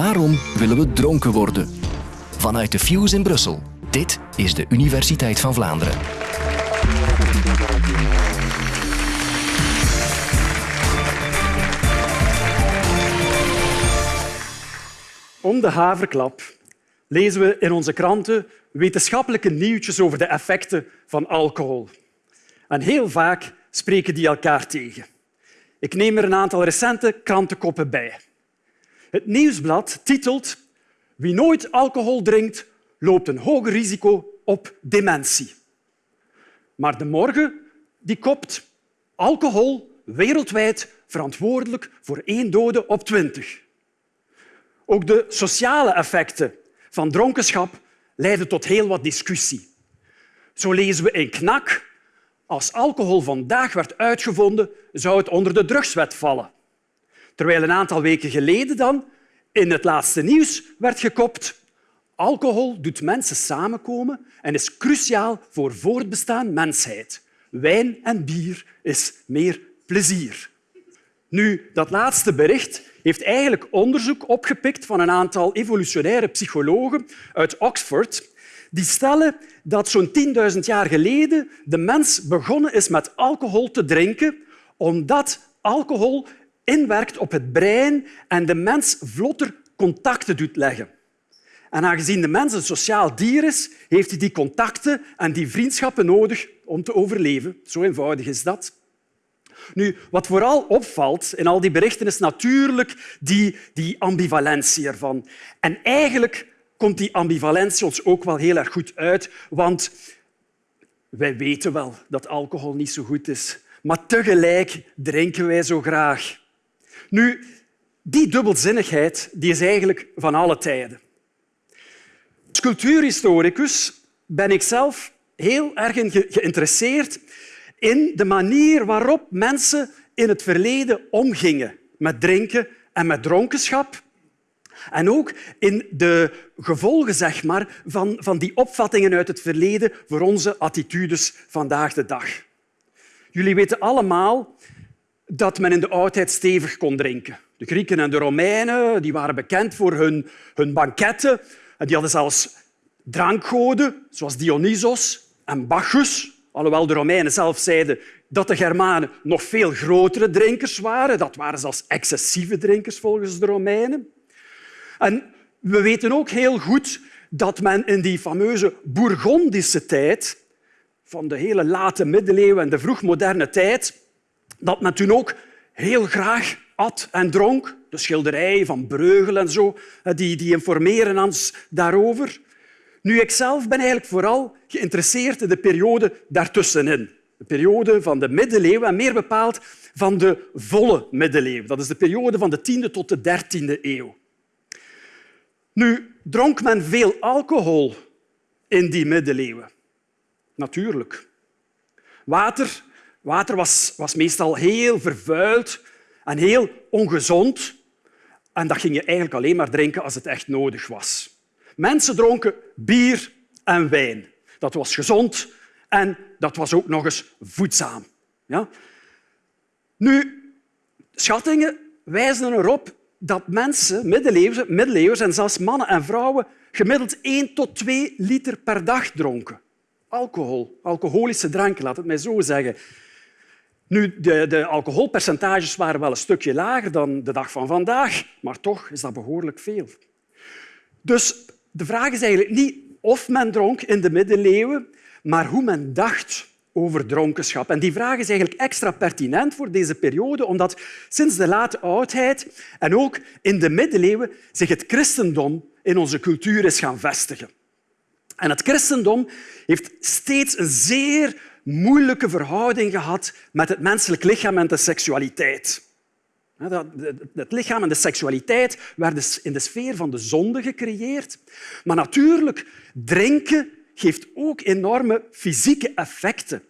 Waarom willen we dronken worden? Vanuit de Fuse in Brussel. Dit is de Universiteit van Vlaanderen. Om de haverklap lezen we in onze kranten wetenschappelijke nieuwtjes over de effecten van alcohol. En heel vaak spreken die elkaar tegen. Ik neem er een aantal recente krantenkoppen bij. Het nieuwsblad titelt Wie nooit alcohol drinkt, loopt een hoger risico op dementie. Maar de morgen die kopt alcohol wereldwijd verantwoordelijk voor één dode op twintig. Ook de sociale effecten van dronkenschap leiden tot heel wat discussie. Zo lezen we in Knak als alcohol vandaag werd uitgevonden, zou het onder de drugswet vallen. Terwijl een aantal weken geleden dan in het laatste nieuws werd gekopt alcohol doet mensen samenkomen en is cruciaal voor voortbestaan mensheid. Wijn en bier is meer plezier. Nu, dat laatste bericht heeft eigenlijk onderzoek opgepikt van een aantal evolutionaire psychologen uit Oxford die stellen dat zo'n 10.000 jaar geleden de mens begonnen is met alcohol te drinken omdat alcohol inwerkt op het brein en de mens vlotter contacten doet leggen. En aangezien de mens een sociaal dier is, heeft hij die contacten en die vriendschappen nodig om te overleven. Zo eenvoudig is dat. Nu, wat vooral opvalt in al die berichten is natuurlijk die, die ambivalentie ervan. En eigenlijk komt die ambivalentie ons ook wel heel erg goed uit, want wij weten wel dat alcohol niet zo goed is, maar tegelijk drinken wij zo graag. Nu, die dubbelzinnigheid die is eigenlijk van alle tijden. Als cultuurhistoricus ben ik zelf heel erg geïnteresseerd in de manier waarop mensen in het verleden omgingen met drinken en met dronkenschap. En ook in de gevolgen zeg maar, van, van die opvattingen uit het verleden voor onze attitudes vandaag de dag. Jullie weten allemaal dat men in de oudheid stevig kon drinken. De Grieken en de Romeinen die waren bekend voor hun, hun banketten. En die hadden zelfs drankgoden, zoals Dionysos en Bacchus. Alhoewel de Romeinen zelf zeiden dat de Germanen nog veel grotere drinkers waren. Dat waren zelfs excessieve drinkers volgens de Romeinen. En we weten ook heel goed dat men in die fameuze Bourgondische tijd, van de hele late middeleeuwen en de vroegmoderne tijd, dat men toen ook heel graag at en dronk. De schilderijen van Breugel en zo, die, die informeren ons daarover. Nu, ik zelf ben eigenlijk vooral geïnteresseerd in de periode daartussenin. De periode van de middeleeuwen en meer bepaald van de volle middeleeuwen. Dat is de periode van de 10e tot de 13e eeuw. Nu, dronk men veel alcohol in die middeleeuwen? Natuurlijk. Water, water was, was meestal heel vervuild en heel ongezond. En dat ging je eigenlijk alleen maar drinken als het echt nodig was. Mensen dronken bier en wijn. Dat was gezond en dat was ook nog eens voedzaam. Ja? Nu, schattingen wijzen erop dat mensen, middeleeuwers, middeleeuwers en zelfs mannen en vrouwen, gemiddeld 1 tot 2 liter per dag dronken. Alcohol, alcoholische dranken, laat het mij zo zeggen. Nu, de, de alcoholpercentages waren wel een stukje lager dan de dag van vandaag, maar toch is dat behoorlijk veel. Dus de vraag is eigenlijk niet of men dronk in de middeleeuwen, maar hoe men dacht over dronkenschap. En die vraag is eigenlijk extra pertinent voor deze periode, omdat sinds de late oudheid en ook in de middeleeuwen zich het christendom in onze cultuur is gaan vestigen. En het christendom heeft steeds een zeer moeilijke verhouding gehad met het menselijk lichaam en de seksualiteit. Het lichaam en de seksualiteit werden in de sfeer van de zonde gecreëerd. Maar natuurlijk, drinken geeft ook enorme fysieke effecten.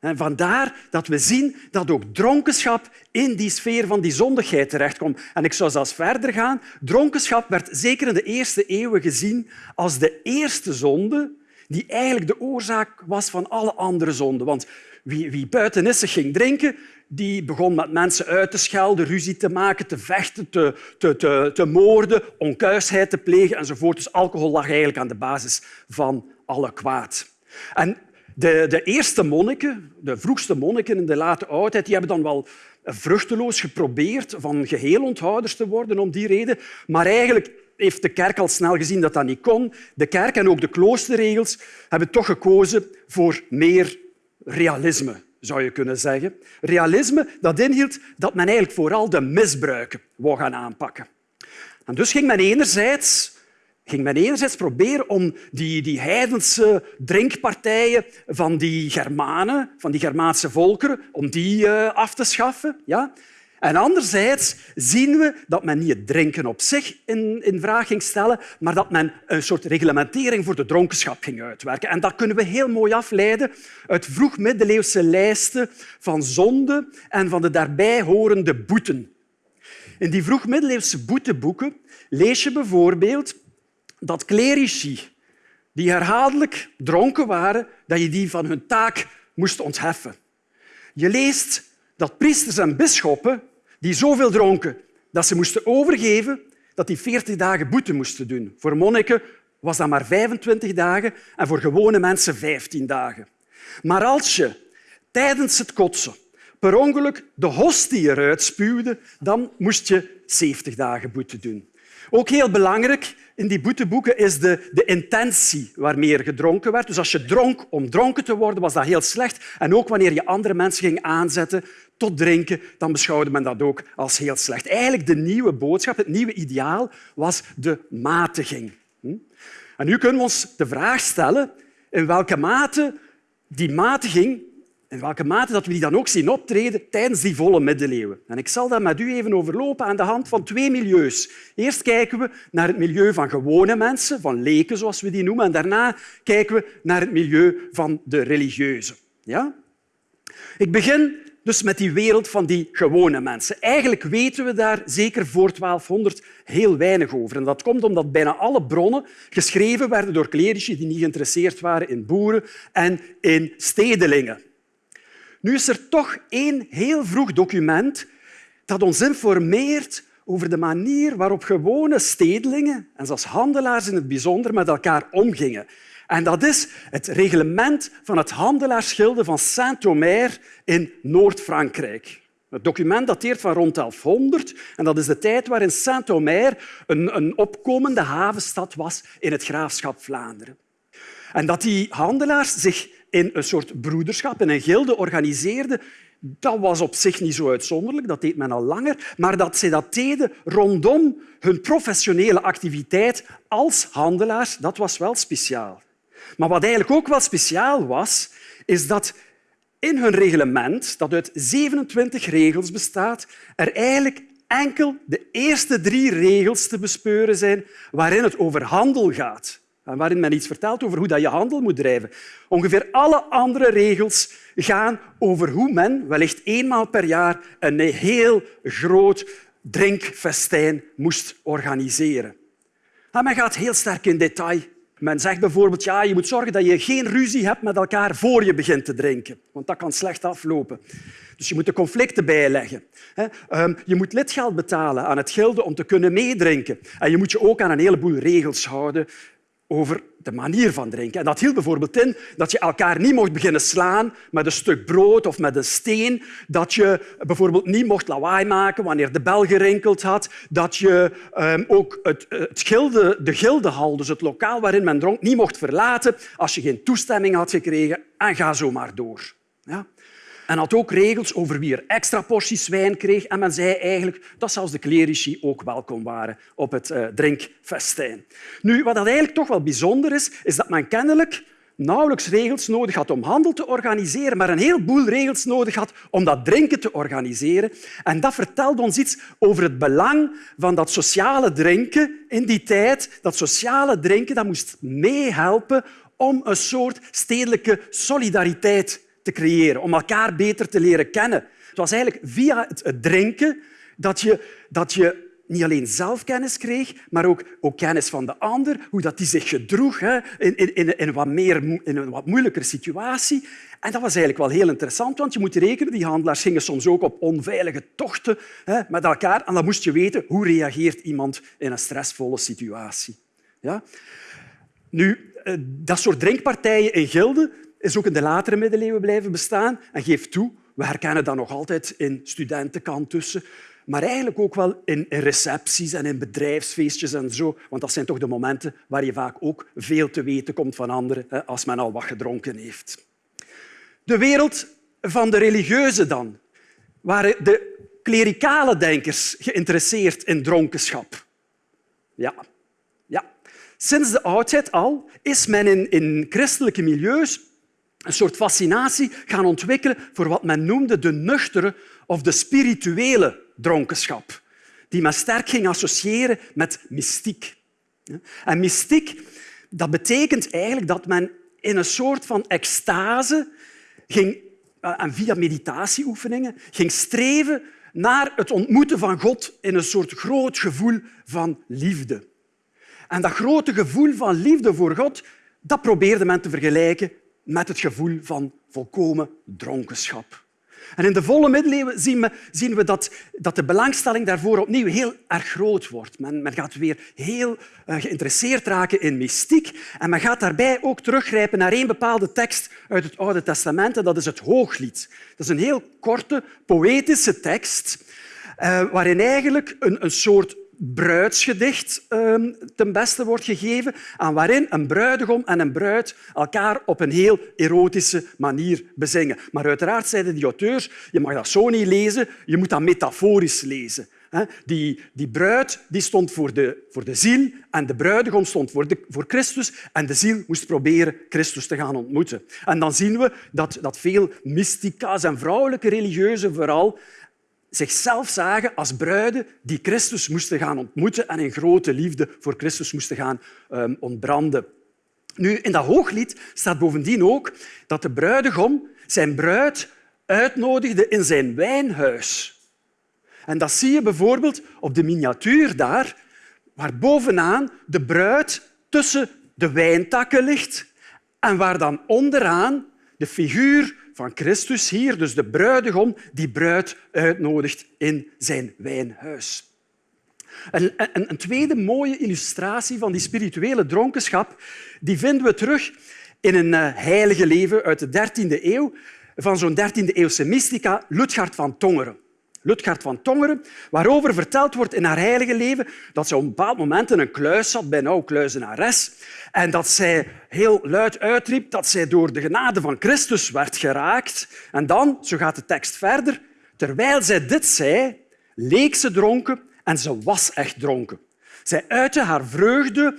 En vandaar dat we zien dat ook dronkenschap in die sfeer van die zondigheid terechtkomt. En ik zou zelfs verder gaan. Dronkenschap werd zeker in de eerste eeuwen gezien als de eerste zonde die eigenlijk de oorzaak was van alle andere zonden. Want wie, wie buitenissig ging drinken, die begon met mensen uit te schelden, ruzie te maken, te vechten, te, te, te, te moorden, onkuisheid te plegen enzovoort. Dus alcohol lag eigenlijk aan de basis van alle kwaad. En de, de eerste monniken, de vroegste monniken in de late oudheid, die hebben dan wel vruchteloos geprobeerd van geheel onthouders te worden om die reden. Maar eigenlijk heeft de kerk al snel gezien dat dat niet kon. De kerk en ook de kloosterregels hebben toch gekozen voor meer realisme, zou je kunnen zeggen. Realisme dat inhield dat men eigenlijk vooral de misbruiken wou gaan aanpakken. En dus ging men enerzijds ging men enerzijds proberen om die, die heidense drinkpartijen van die Germanen, van die Germaanse volkeren, om die uh, af te schaffen. Ja? En anderzijds zien we dat men niet het drinken op zich in, in vraag ging stellen, maar dat men een soort reglementering voor de dronkenschap ging uitwerken. En dat kunnen we heel mooi afleiden uit vroegmiddeleeuwse lijsten van zonden en van de daarbij horende boeten. In die vroegmiddeleeuwse boeteboeken lees je bijvoorbeeld dat clerici die herhaaldelijk dronken waren, dat je die van hun taak moest ontheffen. Je leest dat priesters en bisschoppen die zoveel dronken dat ze moesten overgeven, dat die 40 dagen boete moesten doen. Voor monniken was dat maar 25 dagen en voor gewone mensen 15 dagen. Maar als je tijdens het kotsen per ongeluk de hostie eruit spuwde, dan moest je 70 dagen boete doen. Ook heel belangrijk in die boeteboeken is de, de intentie waarmee er gedronken werd. Dus als je dronk om dronken te worden, was dat heel slecht. En ook wanneer je andere mensen ging aanzetten tot drinken, dan beschouwde men dat ook als heel slecht. Eigenlijk de nieuwe boodschap, het nieuwe ideaal, was de matiging. Hm? En nu kunnen we ons de vraag stellen in welke mate die matiging in welke mate dat we die dan ook zien optreden tijdens die volle middeleeuwen. En ik zal dat met u even overlopen aan de hand van twee milieus. Eerst kijken we naar het milieu van gewone mensen, van leken zoals we die noemen, en daarna kijken we naar het milieu van de religieuzen. Ja? Ik begin dus met die wereld van die gewone mensen. Eigenlijk weten we daar zeker voor 1200 heel weinig over. En dat komt omdat bijna alle bronnen geschreven werden door clerici die niet geïnteresseerd waren in boeren en in stedelingen. Nu is er toch één heel vroeg document dat ons informeert over de manier waarop gewone stedelingen, en zelfs handelaars in het bijzonder, met elkaar omgingen. En dat is het reglement van het handelaarsgilde van Saint-Omer in Noord-Frankrijk. Het document dateert van rond 1100 en dat is de tijd waarin Saint-Omer een, een opkomende havenstad was in het graafschap Vlaanderen. En dat die handelaars zich in een soort broederschap, in een gilde organiseerden, dat was op zich niet zo uitzonderlijk, dat deed men al langer, maar dat ze dat deden rondom hun professionele activiteit als handelaars, dat was wel speciaal. Maar wat eigenlijk ook wel speciaal was, is dat in hun reglement, dat uit 27 regels bestaat, er eigenlijk enkel de eerste drie regels te bespeuren zijn waarin het over handel gaat en waarin men iets vertelt over hoe je handel moet drijven. Ongeveer alle andere regels gaan over hoe men wellicht eenmaal per jaar een heel groot drinkfestijn moest organiseren. En men gaat heel sterk in detail. Men zegt bijvoorbeeld ja, je moet zorgen dat je geen ruzie hebt met elkaar voor je begint te drinken, want dat kan slecht aflopen. Dus je moet de conflicten bijleggen. Ehm, je moet lidgeld betalen aan het gilde om te kunnen meedrinken. En je moet je ook aan een heleboel regels houden over de manier van drinken. En dat hield bijvoorbeeld in dat je elkaar niet mocht beginnen slaan met een stuk brood of met een steen, dat je bijvoorbeeld niet mocht lawaai maken wanneer de bel gerinkeld had, dat je um, ook het, het gilde, de gildehal, dus het lokaal waarin men dronk, niet mocht verlaten als je geen toestemming had gekregen en ga zo maar door. Ja? En had ook regels over wie er extra porties wijn kreeg. En men zei eigenlijk dat zelfs de clerici ook welkom waren op het uh, drinkfestijn. Nu, wat dat eigenlijk toch wel bijzonder is, is dat men kennelijk nauwelijks regels nodig had om handel te organiseren, maar een heleboel regels nodig had om dat drinken te organiseren. En dat vertelt ons iets over het belang van dat sociale drinken in die tijd. Dat sociale drinken dat moest meehelpen om een soort stedelijke solidariteit te creëren, om elkaar beter te leren kennen. Het was eigenlijk via het drinken dat je, dat je niet alleen zelf kennis kreeg, maar ook, ook kennis van de ander, hoe dat die zich gedroeg hè, in, in, in, een wat meer, in een wat moeilijkere situatie. En dat was eigenlijk wel heel interessant, want je moet rekenen, die handelaars gingen soms ook op onveilige tochten hè, met elkaar. En dan moest je weten hoe reageert iemand in een stressvolle situatie. Ja? Nu, eh, dat soort drinkpartijen in gilden is ook in de latere middeleeuwen blijven bestaan. En geef toe, we herkennen dat nog altijd in studentenkant tussen maar eigenlijk ook wel in, recepties en in bedrijfsfeestjes en zo. Want dat zijn toch de momenten waar je vaak ook veel te weten komt van anderen als men al wat gedronken heeft. De wereld van de religieuzen dan. Waren de klerikale denkers geïnteresseerd in dronkenschap? Ja. ja. Sinds de oudheid al is men in christelijke milieus een soort fascinatie gaan ontwikkelen voor wat men noemde de nuchtere of de spirituele dronkenschap, die men sterk ging associëren met mystiek. En mystiek dat betekent eigenlijk dat men in een soort van extase ging, eh, en via meditatieoefeningen ging streven naar het ontmoeten van God in een soort groot gevoel van liefde. En dat grote gevoel van liefde voor God dat probeerde men te vergelijken met het gevoel van volkomen dronkenschap. En in de volle middeleeuwen zien we, zien we dat, dat, de belangstelling daarvoor opnieuw heel erg groot wordt. Men, men gaat weer heel uh, geïnteresseerd raken in mystiek en men gaat daarbij ook teruggrijpen naar één bepaalde tekst uit het Oude Testament en dat is het Hooglied. Dat is een heel korte, poëtische tekst uh, waarin eigenlijk een, een soort bruidsgedicht ehm, ten beste wordt gegeven, aan waarin een bruidegom en een bruid elkaar op een heel erotische manier bezingen. Maar uiteraard zeiden die auteurs, je mag dat zo niet lezen, je moet dat metaforisch lezen. Die, die bruid die stond voor de, voor de ziel en de bruidegom stond voor, de, voor Christus en de ziel moest proberen Christus te gaan ontmoeten. En dan zien we dat, dat veel mystica's en vrouwelijke religieuzen vooral zichzelf zagen als bruiden die Christus moesten gaan ontmoeten en in grote liefde voor Christus moesten gaan um, ontbranden. Nu, in dat hooglied staat bovendien ook dat de bruidegom zijn bruid uitnodigde in zijn wijnhuis. En dat zie je bijvoorbeeld op de miniatuur daar, waar bovenaan de bruid tussen de wijntakken ligt en waar dan onderaan de figuur van Christus hier, dus de bruidegom, die bruid uitnodigt in zijn wijnhuis. Een, een, een tweede mooie illustratie van die spirituele dronkenschap die vinden we terug in een eh, heilige leven uit de 13e eeuw van zo'n 13e-eeuwse mystica Ludgard van Tongeren. Ludgard van Tongeren, waarover verteld wordt in haar heilige leven dat ze op een bepaald moment in een kluis zat bij oude kluizenares en dat zij heel luid uitriep dat zij door de genade van Christus werd geraakt. En dan, zo gaat de tekst verder, terwijl zij dit zei, leek ze dronken en ze was echt dronken. Zij uitte haar vreugde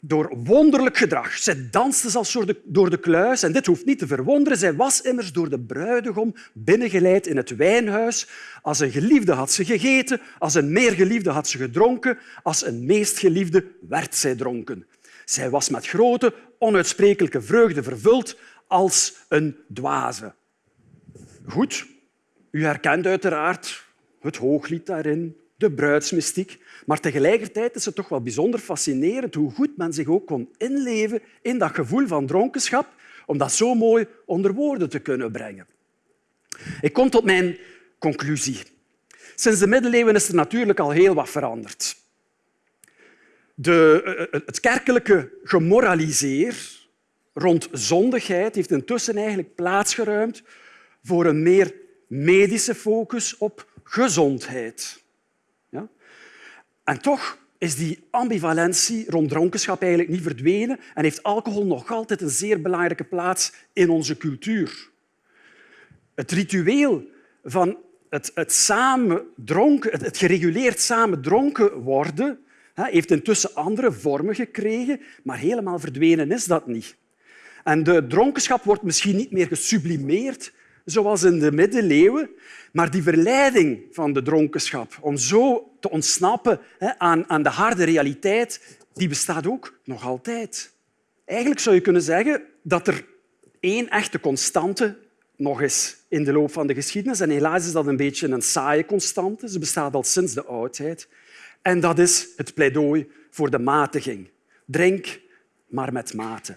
door wonderlijk gedrag. Zij danste zelfs door de, kluis. En dit hoeft niet te verwonderen. Zij was immers door de bruidegom binnengeleid in het wijnhuis. Als een geliefde had ze gegeten, als een meer geliefde had ze gedronken, als een meest geliefde werd zij dronken. Zij was met grote, onuitsprekelijke vreugde vervuld als een dwaze. Goed, u herkent uiteraard het hooglied daarin, de bruidsmystiek. Maar tegelijkertijd is het toch wel bijzonder fascinerend hoe goed men zich ook kon inleven in dat gevoel van dronkenschap, om dat zo mooi onder woorden te kunnen brengen. Ik kom tot mijn conclusie. Sinds de middeleeuwen is er natuurlijk al heel wat veranderd. De, eh, eh, het kerkelijke gemoraliseer rond zondigheid heeft intussen eigenlijk plaatsgeruimd voor een meer medische focus op gezondheid. En toch is die ambivalentie rond dronkenschap eigenlijk niet verdwenen en heeft alcohol nog altijd een zeer belangrijke plaats in onze cultuur. Het ritueel van het, het, samen dronken, het, het gereguleerd samen dronken worden heeft intussen andere vormen gekregen, maar helemaal verdwenen is dat niet. En de dronkenschap wordt misschien niet meer gesublimeerd, zoals in de middeleeuwen, maar die verleiding van de dronkenschap om zo te ontsnappen aan, aan de harde realiteit, die bestaat ook nog altijd. Eigenlijk zou je kunnen zeggen dat er één echte constante nog is in de loop van de geschiedenis. En helaas is dat een beetje een saaie constante. Ze bestaat al sinds de oudheid. En dat is het pleidooi voor de matiging. Drink, maar met mate.